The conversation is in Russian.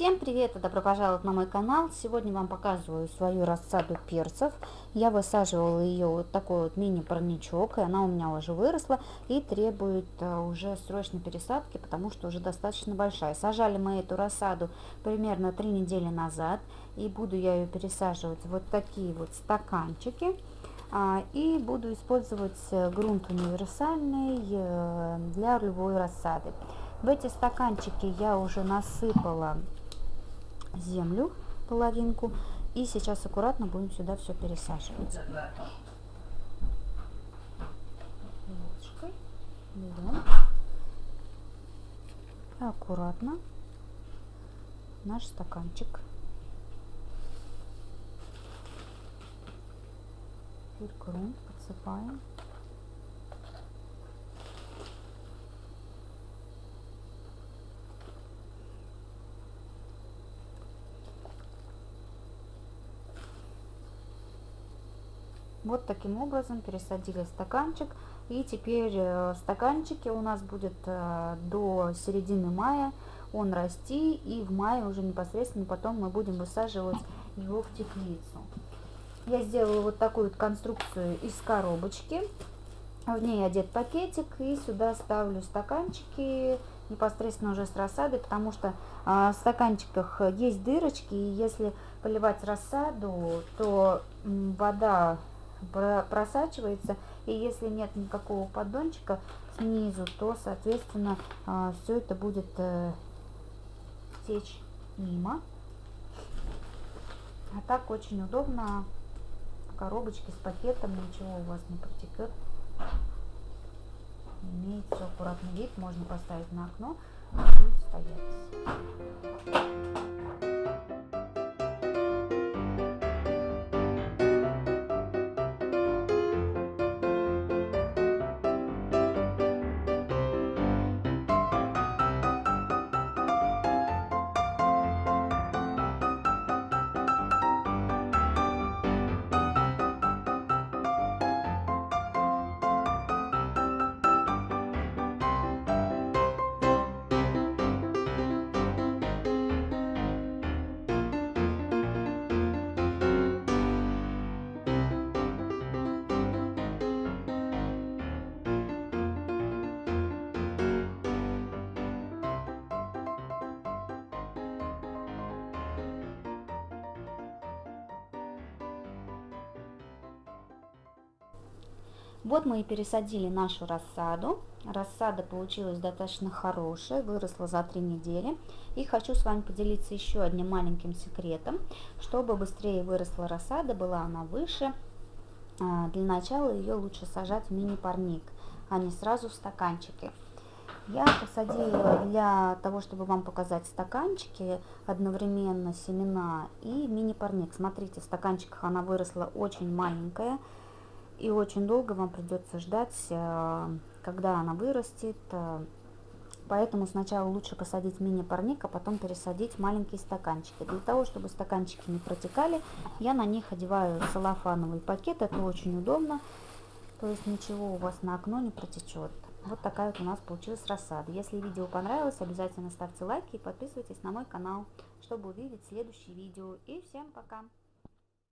Всем привет и добро пожаловать на мой канал. Сегодня вам показываю свою рассаду перцев. Я высаживала ее вот такой вот мини-парничок, и она у меня уже выросла и требует а, уже срочной пересадки, потому что уже достаточно большая. Сажали мы эту рассаду примерно три недели назад, и буду я ее пересаживать вот такие вот стаканчики. А, и буду использовать э, грунт универсальный э, для любой рассады. В эти стаканчики я уже насыпала землю, половинку. И сейчас аккуратно будем сюда все пересаживать. Ложкой аккуратно наш стаканчик. Грунт подсыпаем. Вот таким образом пересадили стаканчик. И теперь э, в стаканчике у нас будет э, до середины мая он расти. И в мае уже непосредственно потом мы будем высаживать его в теплицу. Я сделала вот такую вот конструкцию из коробочки. В ней одет пакетик. И сюда ставлю стаканчики непосредственно уже с рассадой, потому что а, в стаканчиках есть дырочки, и если поливать рассаду, то вода просачивается. И если нет никакого поддончика снизу, то, соответственно, а, все это будет э, течь мимо. А так очень удобно. Коробочки с пакетом, ничего у вас не протекет. Имеет все аккуратный вид, можно поставить на окно, будет стоять. Вот мы и пересадили нашу рассаду. Рассада получилась достаточно хорошая, выросла за три недели. И хочу с вами поделиться еще одним маленьким секретом. Чтобы быстрее выросла рассада, была она выше, а, для начала ее лучше сажать в мини-парник, а не сразу в стаканчики. Я посадила для того, чтобы вам показать стаканчики, одновременно семена и мини-парник. Смотрите, в стаканчиках она выросла очень маленькая, и очень долго вам придется ждать, э, когда она вырастет. Э, поэтому сначала лучше посадить мини-парник, а потом пересадить маленькие стаканчики. Для того, чтобы стаканчики не протекали, я на них одеваю целлофановый пакет. Это очень удобно. То есть ничего у вас на окно не протечет. Вот такая вот у нас получилась рассада. Если видео понравилось, обязательно ставьте лайки и подписывайтесь на мой канал, чтобы увидеть следующие видео. И всем пока!